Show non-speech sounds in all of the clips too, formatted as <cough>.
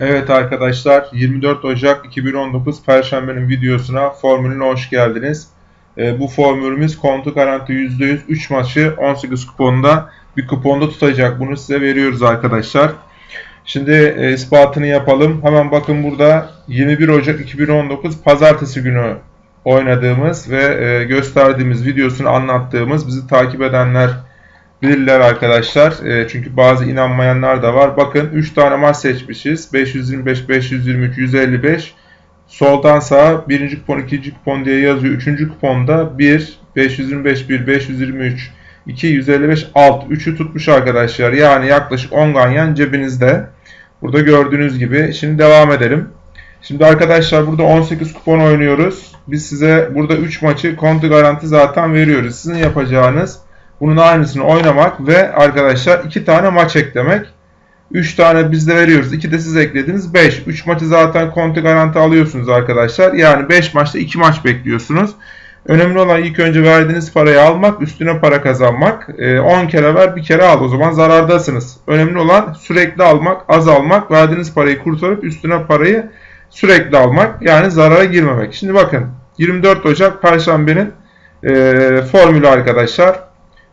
Evet arkadaşlar 24 Ocak 2019 Perşembe'nin videosuna formülüne hoş geldiniz. Ee, bu formülümüz kontu garanti %100 3 maçı 18 kuponda bir kuponda tutacak. Bunu size veriyoruz arkadaşlar. Şimdi e, ispatını yapalım. Hemen bakın burada 21 Ocak 2019 Pazartesi günü oynadığımız ve e, gösterdiğimiz videosunu anlattığımız bizi takip edenler bilirler arkadaşlar. E, çünkü bazı inanmayanlar da var. Bakın 3 tane maç seçmişiz. 525, 523, 155. Soldan sağa birinci kupon, ikinci kupon diye yazıyor. Üçüncü kuponda 1, 525, 1, 523, 2, 155, alt. 3'ü tutmuş arkadaşlar. Yani yaklaşık 10 ganyan cebinizde. Burada gördüğünüz gibi. Şimdi devam edelim. Şimdi arkadaşlar burada 18 kupon oynuyoruz. Biz size burada 3 maçı kontu garanti zaten veriyoruz. Sizin yapacağınız bunun aynısını oynamak ve arkadaşlar 2 tane maç eklemek. 3 tane biz de veriyoruz. 2 de siz eklediniz. 5. 3 maçı zaten konti garanti alıyorsunuz arkadaşlar. Yani 5 maçta 2 maç bekliyorsunuz. Önemli olan ilk önce verdiğiniz parayı almak, üstüne para kazanmak. 10 kere ver, bir kere al. O zaman zarardasınız. Önemli olan sürekli almak, az almak, verdiğiniz parayı kurtarıp üstüne parayı sürekli almak. Yani zarara girmemek. Şimdi bakın 24 Ocak Perşembe'nin e, formülü arkadaşlar.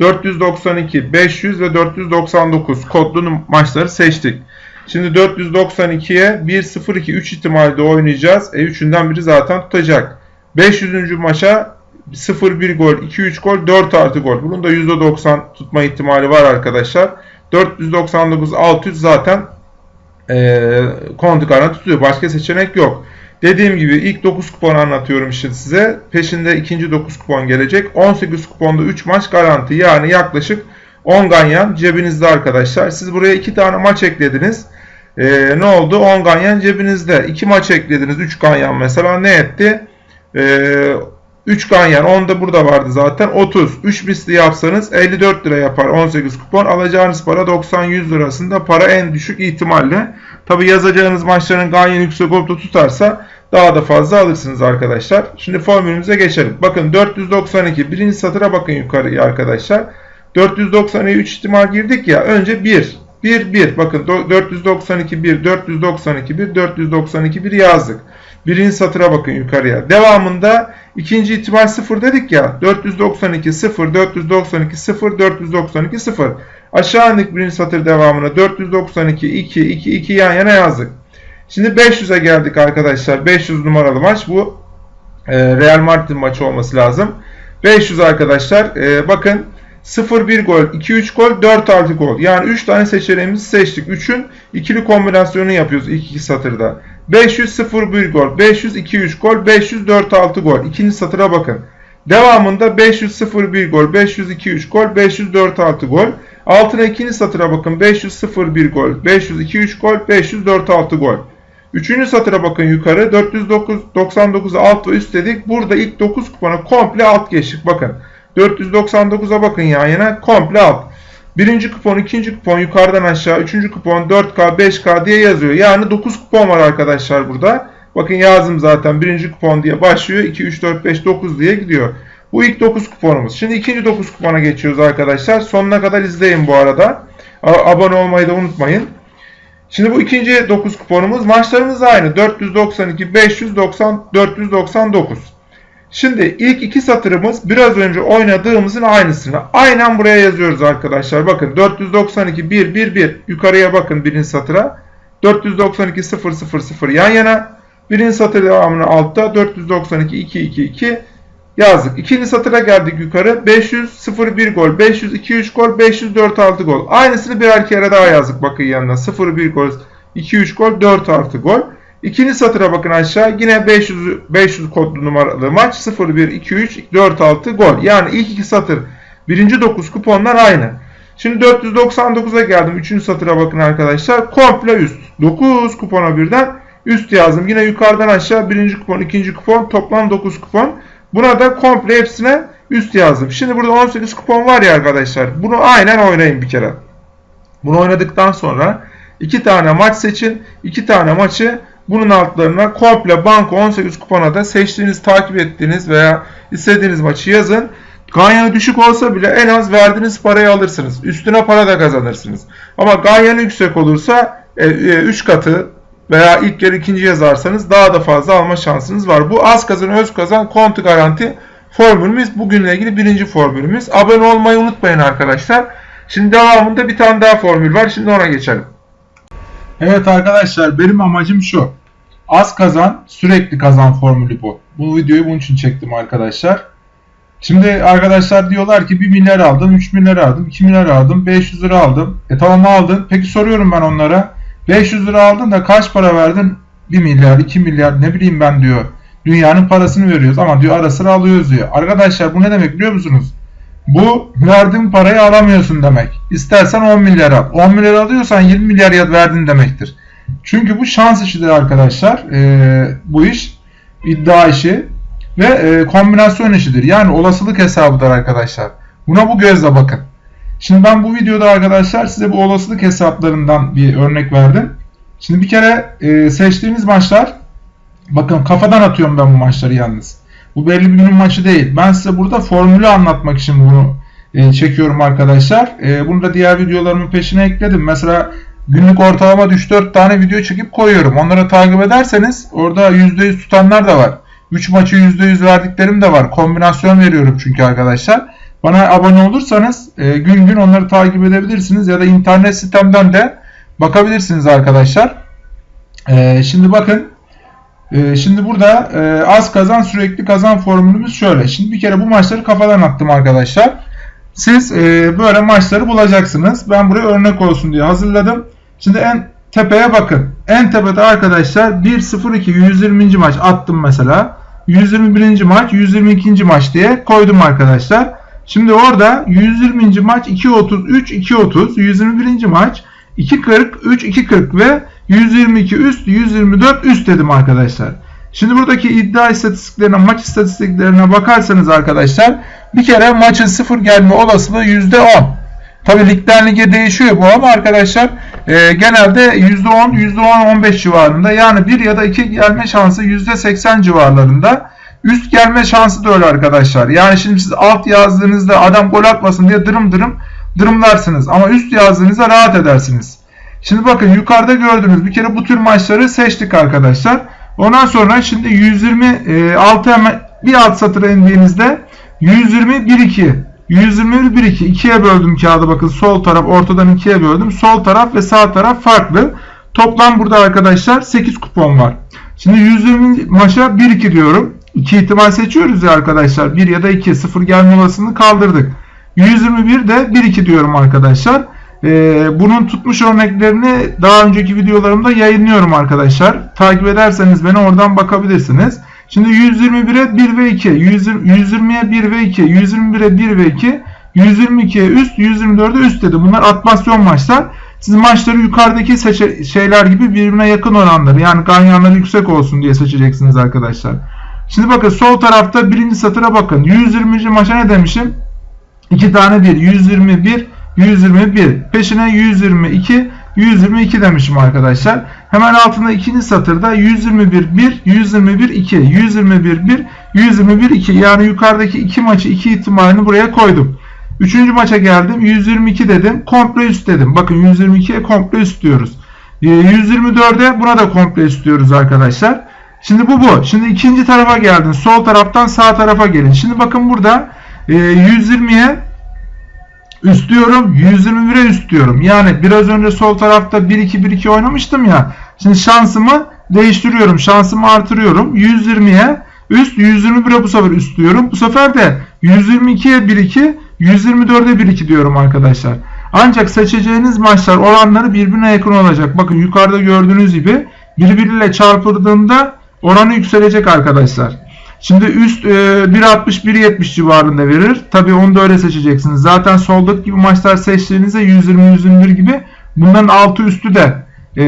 492, 500 ve 499 kodlu maçları seçtik. Şimdi 492'ye 1, 0, 2, 3 ihtimalde oynayacağız. E 3'ünden biri zaten tutacak. 500. maça 0, 1 gol, 2, 3 gol, 4 artı gol. Bunun da %90 tutma ihtimali var arkadaşlar. 499, 600 zaten e, kontu tutuyor. Başka seçenek yok. Dediğim gibi ilk 9 kupon anlatıyorum şimdi size. Peşinde ikinci 9 kupon gelecek. 18 kuponda 3 maç garanti. Yani yaklaşık 10 ganyan cebinizde arkadaşlar. Siz buraya 2 tane maç eklediniz. Ee, ne oldu? 10 ganyan cebinizde. 2 maç eklediniz. 3 ganyan mesela ne etti? Ee, 3 ganyan 10 da burada vardı zaten 30. 3 misli yapsanız 54 lira yapar 18 kupon. Alacağınız para 90-100 lirasında para en düşük ihtimalle. Tabi yazacağınız maçların ganyan yüksek olup tutarsa daha da fazla alırsınız arkadaşlar. Şimdi formülümüze geçelim. Bakın 492 birinci satıra bakın yukarıya arkadaşlar. 492 3 ihtimal girdik ya. Önce 1. 1 1. Bakın 492 1 492 1 492 1 yazdık. Birinci satıra bakın yukarıya. Devamında ikinci ihtimal 0 dedik ya. 492 0 492 0 492 0. Aşağı indik birinci satır devamına 492 2 2 2 yan yana yazdık. Şimdi 500'e geldik arkadaşlar. 500 numaralı maç bu. E, Real Madrid maçı olması lazım. 500 arkadaşlar. E, bakın 0-1 gol, 2-3 gol, 4 artı gol. Yani 3 tane seçeneğimizi seçtik. 3'ün ikili kombinasyonunu yapıyoruz ilk iki satırda. 500 0-1 gol, 500 2-3 gol, 500 4-6 gol. İkinci satıra bakın. Devamında 500 0-1 gol, 500 2-3 gol, 500 4-6 gol. Altına ikinci satıra bakın. 500 0-1 gol, 500 2-3 gol, 500 4-6 gol. Üçüncü satıra bakın yukarı. 499 alt ve üst dedik. Burada ilk 9 kupona komple alt geçtik. Bakın. 499'a bakın yan yana komple alt. Birinci kupon, ikinci kupon yukarıdan aşağı, üçüncü kupon 4K, 5K diye yazıyor. Yani 9 kupon var arkadaşlar burada. Bakın yazdım zaten birinci kupon diye başlıyor. 2, 3, 4, 5, 9 diye gidiyor. Bu ilk 9 kuponumuz. Şimdi ikinci 9 kupona geçiyoruz arkadaşlar. Sonuna kadar izleyin bu arada. Abone olmayı da unutmayın. Şimdi bu ikinci 9 kuponumuz. Maçlarımız aynı. 492, 590, 499. Şimdi ilk iki satırımız biraz önce oynadığımızın aynısını. Aynen buraya yazıyoruz arkadaşlar. Bakın 492, 1, 1, 1. Yukarıya bakın birinci satıra. 492, 0, 0, 0 yan yana. Birinci satır devamını altta. 492, 2, 2, 2 yazdık. İkinci satıra geldik yukarı. 500 0 1 gol, 500 2 3 gol, 500 4 6 gol. Aynısını birer kere daha yazdık bakın yanına. 0 1 gol, 2 3 gol, 4 artı gol. İkinci satıra bakın aşağı. Yine 500 500 kodlu numaralı maç. 0 1 2 3 4 6 gol. Yani ilk iki satır birinci 9 kuponlar aynı. Şimdi 499'a geldim. Üçüncü satıra bakın arkadaşlar. Komple üst. 9 kupona birden üst yazdım. Yine yukarıdan aşağı birinci kupon, ikinci kupon, toplam 9 kupon. Buna da komple hepsine üst yazdım. Şimdi burada 18 kupon var ya arkadaşlar. Bunu aynen oynayın bir kere. Bunu oynadıktan sonra iki tane maç seçin. iki tane maçı bunun altlarına komple banko 18 kupona da seçtiğiniz, takip ettiğiniz veya istediğiniz maçı yazın. Ganyanı düşük olsa bile en az verdiğiniz parayı alırsınız. Üstüne para da kazanırsınız. Ama ganyanı yüksek olursa 3 e, e, katı veya ilk yer ikinci yazarsanız daha da fazla alma şansınız var. Bu az kazan öz kazan kontu garanti formülümüz. Bugünle ilgili birinci formülümüz. Abone olmayı unutmayın arkadaşlar. Şimdi devamında bir tane daha formül var. Şimdi ona geçelim. Evet arkadaşlar benim amacım şu. Az kazan sürekli kazan formülü bu. Bu videoyu bunun için çektim arkadaşlar. Şimdi arkadaşlar diyorlar ki 1 milyar aldım, 3 milyar aldım, 2 milyar aldım, 500 lira aldım. E tamam aldın. Peki soruyorum ben onlara. 500 lira aldın da kaç para verdin? 1 milyar, 2 milyar ne bileyim ben diyor. Dünyanın parasını veriyoruz ama diyor ara sıra alıyoruz diyor. Arkadaşlar bu ne demek biliyor musunuz? Bu verdiğin parayı alamıyorsun demek. İstersen 10 milyar al. 10 milyar alıyorsan 20 milyar verdin demektir. Çünkü bu şans işidir arkadaşlar. Ee, bu iş iddia işi ve e, kombinasyon işidir. Yani olasılık hesabıdır arkadaşlar. Buna bu gözle bakın. Şimdi ben bu videoda arkadaşlar size bu olasılık hesaplarından bir örnek verdim. Şimdi bir kere e, seçtiğiniz maçlar bakın kafadan atıyorum ben bu maçları yalnız. Bu belli bir günün maçı değil. Ben size burada formülü anlatmak için bunu e, çekiyorum arkadaşlar. E, bunu da diğer videolarımın peşine ekledim. Mesela günlük ortalama 3-4 tane video çekip koyuyorum. Onları takip ederseniz orada %100 tutanlar da var. 3 maçı %100 verdiklerim de var. Kombinasyon veriyorum çünkü arkadaşlar. Bana abone olursanız e, gün gün onları takip edebilirsiniz ya da internet sitemden de bakabilirsiniz arkadaşlar. Şimdi bakın e, şimdi burada e, az kazan sürekli kazan formülümüz şöyle. Şimdi bir kere bu maçları kafadan attım arkadaşlar. Siz e, böyle maçları bulacaksınız. Ben buraya örnek olsun diye hazırladım. Şimdi en tepeye bakın. En tepede arkadaşlar 1-0-2 120. maç attım mesela. 121. maç 122. maç diye koydum arkadaşlar. Şimdi orada 120. maç 2.33 2.30 121. maç 2.40 3 2.40 ve 122 üst 124 üst dedim arkadaşlar. Şimdi buradaki iddia istatistiklerine maç istatistiklerine bakarsanız arkadaşlar bir kere maçın sıfır gelme olasılığı %10. Tabi ligden lige değişiyor bu ama arkadaşlar e, genelde %10, %10-15 civarında yani 1 ya da 2 gelme şansı %80 civarlarında. Üst gelme şansı da öyle arkadaşlar. Yani şimdi siz alt yazdığınızda adam gol atmasın diye dırım dırım dırımlarsınız. Ama üst yazdığınızda rahat edersiniz. Şimdi bakın yukarıda gördüğünüz bir kere bu tür maçları seçtik arkadaşlar. Ondan sonra şimdi 126 hemen bir alt satıra indiğinizde 120 1 2 121 1 2 ikiye böldüm kağıdı bakın sol taraf ortadan ikiye böldüm. Sol taraf ve sağ taraf farklı. Toplam burada arkadaşlar 8 kupon var. Şimdi 120 maça 1 2 diyorum. 2 ihtimal seçiyoruz ya arkadaşlar. 1 ya da 2 0 gelme olasılığını kaldırdık. 121 de 1 2 diyorum arkadaşlar. Ee, bunun tutmuş örneklerini daha önceki videolarımda yayınlıyorum arkadaşlar. Takip ederseniz beni oradan bakabilirsiniz. Şimdi 121'e 1 ve 2, 120'ye 1 ve 2, 121'e 1 ve 2, 122'ye üst, 124'e üst dedi. Bunlar atmasyon maçlar. Siz maçları yukarıdaki şeyler gibi birbirine yakın oranları yani ganyanları yüksek olsun diye seçeceksiniz arkadaşlar. Şimdi bakın sol tarafta birinci satıra bakın. 120. maça ne demişim? 2 tane 1. 121, 121. Peşine 122, 122 demişim arkadaşlar. Hemen altında ikinci satırda 121 1, 121 2, 121 1, 121 2. Yani yukarıdaki iki maçı iki ihtimalini buraya koydum. Üçüncü maça geldim. 122 dedim. Komple üst dedim. Bakın 122'ye komple üst diyoruz. 124'e ee, buna da komple üst diyoruz arkadaşlar. Şimdi bu bu. Şimdi ikinci tarafa geldin. Sol taraftan sağ tarafa gelin. Şimdi bakın burada 120'ye üst diyorum. 121'e üst diyorum. Yani biraz önce sol tarafta 1-2-1-2 oynamıştım ya. Şimdi şansımı değiştiriyorum. Şansımı artırıyorum. 120'ye üst 121'e bu sefer üst diyorum. Bu sefer de 122'ye 1-2 124'e 1-2 diyorum arkadaşlar. Ancak seçeceğiniz maçlar oranları birbirine yakın olacak. Bakın yukarıda gördüğünüz gibi birbiriyle çarpıldığında oranı yükselecek arkadaşlar. Şimdi üst e, 1.60-1.70 civarında verir. Tabi onu da öyle seçeceksiniz. Zaten soldaki gibi maçlar seçtiğinizde 120-121 gibi bunların altı üstü de e,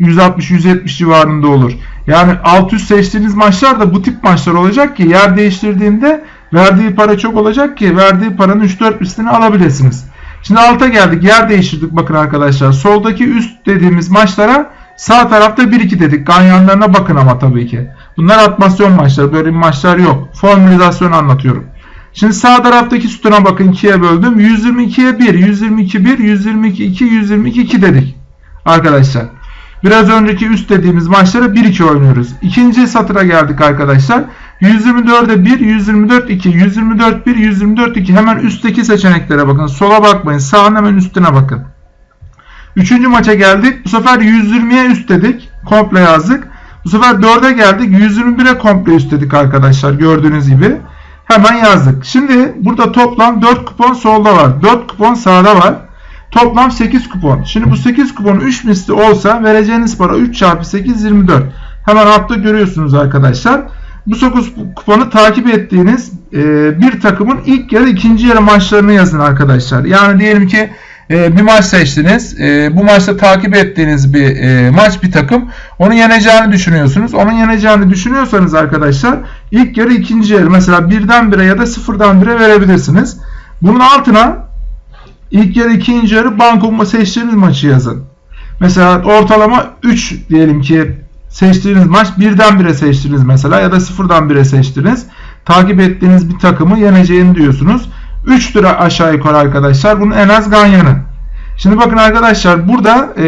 160-170 civarında olur. Yani alt üst seçtiğiniz maçlar da bu tip maçlar olacak ki yer değiştirdiğinde verdiği para çok olacak ki verdiği paranın 3-4 üstünü alabilirsiniz. Şimdi alta geldik. Yer değiştirdik bakın arkadaşlar. Soldaki üst dediğimiz maçlara sağ tarafta 1-2 dedik. Ganyanlarına bakın ama tabii ki. Bunlar atmasyon maçları. Böyle maçlar yok. Formülizasyon anlatıyorum. Şimdi sağ taraftaki sütuna bakın 2'ye böldüm. 122'ye 1, 122 1, 122 2, 122 2 dedik. Arkadaşlar. Biraz önceki üst dediğimiz maçlara 1-2 oynuyoruz. İkinci satıra geldik arkadaşlar. 124'e 1, 124 2, 124 1, 124 2. Hemen üstteki seçeneklere bakın. Sola bakmayın. Sağın hemen üstüne bakın. Üçüncü maça geldik. Bu sefer 120'ye üst dedik. Komple yazdık. Bu sefer 4'e geldik. 121'e komple üst dedik arkadaşlar. Gördüğünüz gibi. Hemen yazdık. Şimdi burada toplam 4 kupon solda var. 4 kupon sağda var. Toplam 8 kupon. Şimdi bu 8 kupon 3 misli olsa vereceğiniz para 3 çarpı 8 24. Hemen altta görüyorsunuz arkadaşlar. Bu 9 kuponu takip ettiğiniz bir takımın ilk yarı ikinci yarı maçlarını yazın arkadaşlar. Yani diyelim ki e, bir maç seçtiniz. E, bu maçta takip ettiğiniz bir e, maç bir takım. Onu yeneceğini düşünüyorsunuz. Onun yeneceğini düşünüyorsanız arkadaşlar ilk yarı ikinci yarı mesela birden bire ya da sıfırdan bire verebilirsiniz. Bunun altına ilk yarı ikinci yarı banko seçtiğiniz maçı yazın. Mesela ortalama 3 diyelim ki seçtiğiniz maç birden bire seçtiniz mesela ya da sıfırdan bire seçtiniz. Takip ettiğiniz bir takımı yeneceğini diyorsunuz. 3 lira aşağı yukarı arkadaşlar. Bunun en az ganyanı. Şimdi bakın arkadaşlar burada e,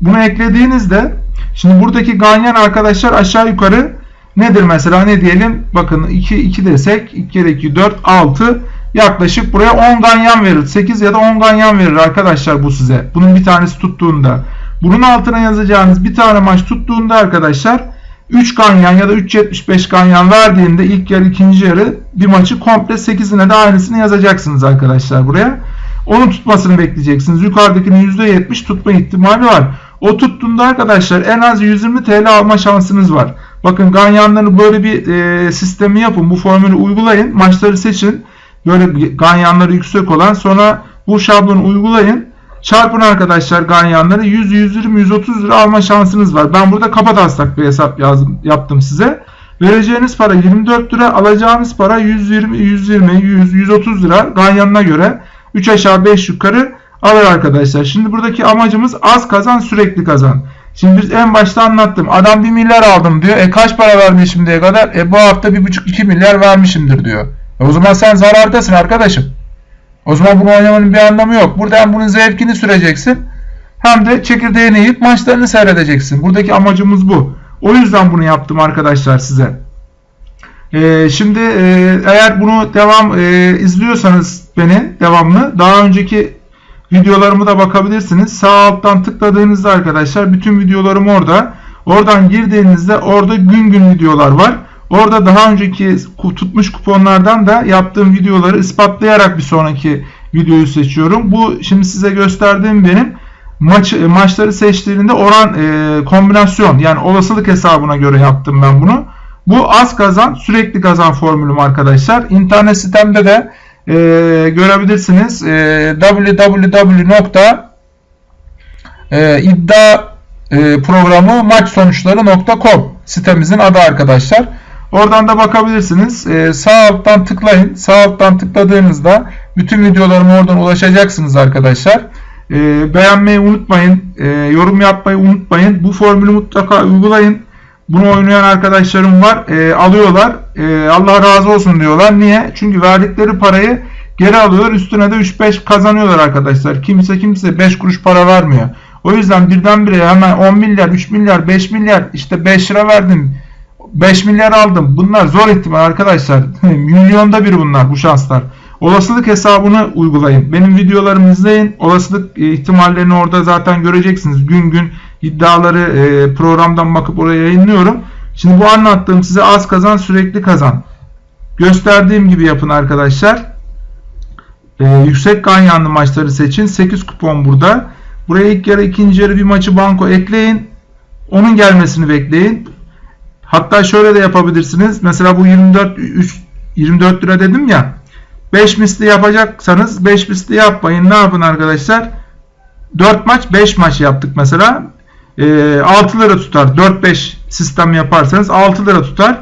bunu eklediğinizde şimdi buradaki ganyan arkadaşlar aşağı yukarı nedir mesela ne diyelim bakın 2 2 desek 2 kere 2 4 6 yaklaşık buraya 10 ganyan verir. 8 ya da 10 ganyan verir arkadaşlar bu size. Bunun bir tanesi tuttuğunda. Bunun altına yazacağınız bir tane maç tuttuğunda arkadaşlar 3 ganyan ya da 3.75 ganyan verdiğinde ilk yarı ikinci yarı bir maçı komple 8'ine de aynısını yazacaksınız arkadaşlar buraya. Onun tutmasını bekleyeceksiniz. Yukarıdakinin %70 tutma ihtimali var. O tuttuğunda arkadaşlar en az 120 TL alma şansınız var. Bakın ganyanları böyle bir e, sistemi yapın. Bu formülü uygulayın. Maçları seçin. Böyle ganyanları yüksek olan sonra bu şablonu uygulayın. Çarpın arkadaşlar ganyanları 100, 120, 130 lira alma şansınız var. Ben burada kafa taslak bir hesap yazdım, yaptım size. Vereceğiniz para 24 lira, alacağınız para 120, 120, 100, 130 lira ganyanına göre 3 aşağı 5 yukarı alır arkadaşlar. Şimdi buradaki amacımız az kazan sürekli kazan. Şimdi biz en başta anlattım. Adam 1 milyar aldım diyor. E kaç para vermiş şimdiye kadar? E bu hafta 1,5-2 milyar vermişimdir diyor. E o zaman sen zarardasın arkadaşım. O zaman bunu oynamanın bir anlamı yok. Burada hem bunun zevkini süreceksin hem de çekirdeğini yiyip maçlarını seyredeceksin. Buradaki amacımız bu. O yüzden bunu yaptım arkadaşlar size. Ee, şimdi e, eğer bunu devam e, izliyorsanız beni devamlı daha önceki videolarımı da bakabilirsiniz. Sağ alttan tıkladığınızda arkadaşlar bütün videolarım orada. Oradan girdiğinizde orada gün gün videolar var. Orada daha önceki tutmuş kuponlardan da yaptığım videoları ispatlayarak bir sonraki videoyu seçiyorum. Bu şimdi size gösterdiğim benim maç maçları seçtiğinde oran e, kombinasyon yani olasılık hesabına göre yaptım ben bunu. Bu az kazan sürekli kazan formülüm arkadaşlar. İnternet sitemde de e, görebilirsiniz. E, www.iddia e, sitemizin adı arkadaşlar. Oradan da bakabilirsiniz. Ee, sağ alttan tıklayın. Sağ alttan tıkladığınızda bütün videolarıma oradan ulaşacaksınız arkadaşlar. Ee, beğenmeyi unutmayın. Ee, yorum yapmayı unutmayın. Bu formülü mutlaka uygulayın. Bunu oynayan arkadaşlarım var. Ee, alıyorlar. Ee, Allah razı olsun diyorlar. Niye? Çünkü verdikleri parayı geri alıyorlar. Üstüne de 3-5 kazanıyorlar arkadaşlar. Kimse kimse 5 kuruş para vermiyor. O yüzden birdenbire hemen 10 milyar, 3 milyar, 5 milyar işte 5 lira verdim 5 milyar aldım. Bunlar zor ihtimal arkadaşlar. <laughs> Milyonda bir bunlar bu şanslar. Olasılık hesabını uygulayın. Benim videolarımı izleyin. Olasılık e, ihtimallerini orada zaten göreceksiniz. Gün gün iddiaları e, programdan bakıp oraya yayınlıyorum. Şimdi bu anlattığım size az kazan sürekli kazan. Gösterdiğim gibi yapın arkadaşlar. Ee, yüksek ganyanlı maçları seçin. 8 kupon burada. Buraya ilk yarı ikinci yarı bir maçı banko ekleyin. Onun gelmesini bekleyin. Hatta şöyle de yapabilirsiniz. Mesela bu 24 3, 24 lira dedim ya. 5 misli yapacaksanız 5 misli yapmayın. Ne yapın arkadaşlar? 4 maç 5 maç yaptık mesela. E, 6 lira tutar. 4-5 sistem yaparsanız 6 lira tutar.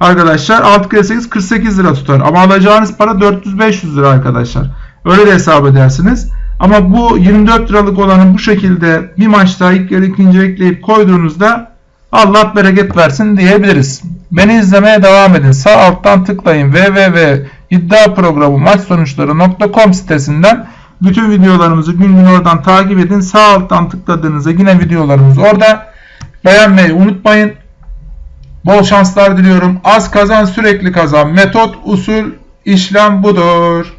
Arkadaşlar 6 kere 8 48 lira tutar. Ama alacağınız para 400-500 lira arkadaşlar. Öyle de hesap edersiniz. Ama bu 24 liralık olanı bu şekilde bir maçta ilk yarı ikinci ekleyip koyduğunuzda Allah bereket versin diyebiliriz. Beni izlemeye devam edin. Sağ alttan tıklayın www iddia programı maç sonuçları.com sitesinden Bütün videolarımızı gün gün oradan takip edin. Sağ alttan tıkladığınızda yine videolarımız orada. Beğenmeyi unutmayın. Bol şanslar diliyorum. Az kazan sürekli kazan. Metot, usul, işlem budur.